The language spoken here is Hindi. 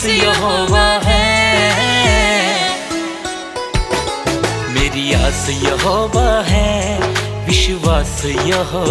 बस यहोवा है। मेरी आस यहोवा है विश्वास यहो